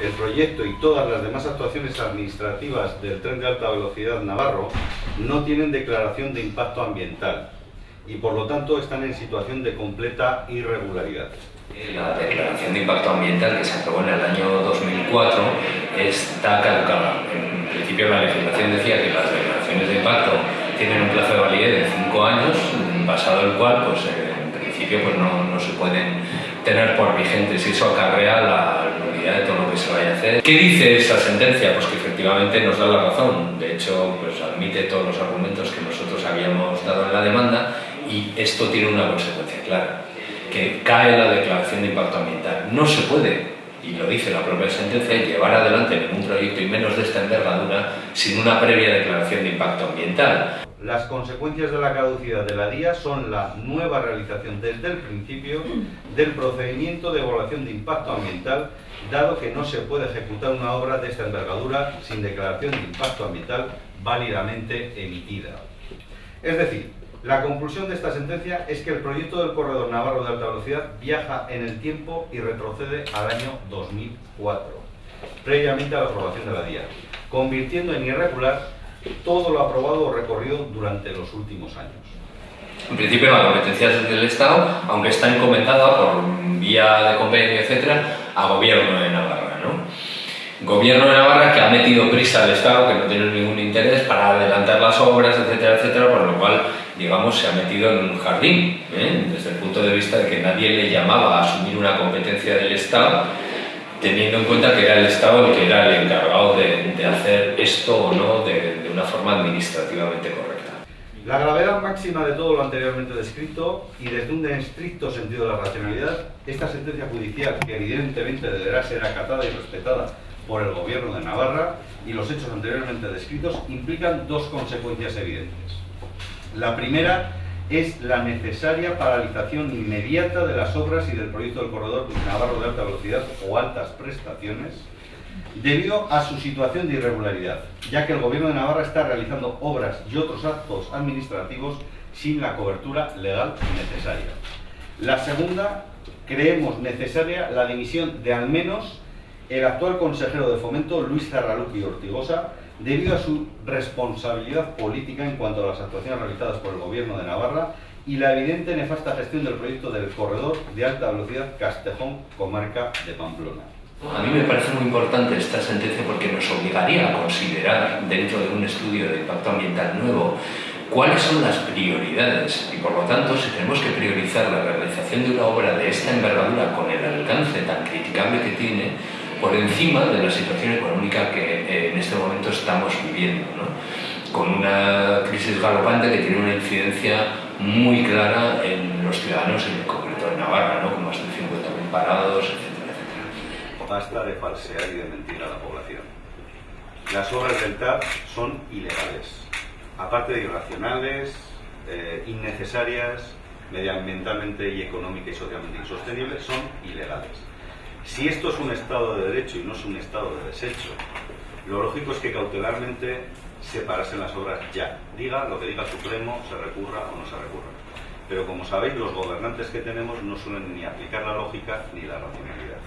el proyecto y todas las demás actuaciones administrativas del tren de alta velocidad Navarro no tienen declaración de impacto ambiental y por lo tanto están en situación de completa irregularidad. La declaración de impacto ambiental que se aprobó en el año 2004 está caducada. En principio la legislación decía que las declaraciones de impacto tienen un plazo de validez de 5 años, pasado el cual pues, en principio pues, no, no se pueden tener por vigentes y eso acarrea la hacer. ¿Qué dice esa sentencia? Pues que efectivamente nos da la razón, de hecho pues admite todos los argumentos que nosotros habíamos dado en la demanda y esto tiene una consecuencia clara, que cae la declaración de impacto ambiental. No se puede, y lo dice la propia sentencia, llevar adelante ningún proyecto y menos de esta envergadura sin una previa declaración de impacto ambiental. Las consecuencias de la caducidad de la DIA son la nueva realización desde el principio del procedimiento de evaluación de impacto ambiental, dado que no se puede ejecutar una obra de esta envergadura sin declaración de impacto ambiental válidamente emitida. Es decir, la conclusión de esta sentencia es que el proyecto del corredor navarro de alta velocidad viaja en el tiempo y retrocede al año 2004, previamente a la aprobación de la DIA, convirtiendo en irregular todo lo aprobado o recorrido durante los últimos años. En principio la competencia es del Estado, aunque está encomendada por vía de convenio, etcétera, a gobierno de Navarra. ¿no? Gobierno de Navarra que ha metido prisa al Estado, que no tiene ningún interés para adelantar las obras, etcétera, etcétera, por lo cual, digamos, se ha metido en un jardín, ¿eh? desde el punto de vista de que nadie le llamaba a asumir una competencia del Estado, teniendo en cuenta que era el Estado el que era el encargado de, de hacer esto o no de, de una forma administrativamente correcta. La gravedad máxima de todo lo anteriormente descrito y desde un estricto sentido de la racionalidad, esta sentencia judicial, que evidentemente deberá ser acatada y respetada por el Gobierno de Navarra y los hechos anteriormente descritos, implican dos consecuencias evidentes. La primera es la necesaria paralización inmediata de las obras y del proyecto del corredor Navarro de alta velocidad o altas prestaciones, debido a su situación de irregularidad, ya que el Gobierno de Navarra está realizando obras y otros actos administrativos sin la cobertura legal necesaria. La segunda, creemos necesaria la dimisión de al menos el actual consejero de Fomento, Luis Zarraluki Ortigosa, debido a su responsabilidad política en cuanto a las actuaciones realizadas por el Gobierno de Navarra y la evidente nefasta gestión del proyecto del corredor de alta velocidad Castejón-Comarca de Pamplona. A mí me parece muy importante esta sentencia porque nos obligaría a considerar dentro de un estudio de impacto ambiental nuevo cuáles son las prioridades y por lo tanto si tenemos que priorizar la realización de una obra de esta envergadura con el alcance tan criticable que tiene por encima de la situación económica que eh, en este momento estamos viviendo, con una crisis galopante que tiene una incidencia muy clara en los ciudadanos, en concreto en Navarra, ¿no? con más de 50.000 parados, etcétera, etcétera. Basta de falsear y de mentir a la población. Las obras del TAP son ilegales, aparte de irracionales, eh, innecesarias, medioambientalmente y económica y socialmente insostenibles, son ilegales. Si esto es un Estado de Derecho y no es un Estado de desecho, lo lógico es que cautelarmente se parasen las obras ya. Diga lo que diga el Supremo, se recurra o no se recurra. Pero como sabéis, los gobernantes que tenemos no suelen ni aplicar la lógica ni la racionalidad.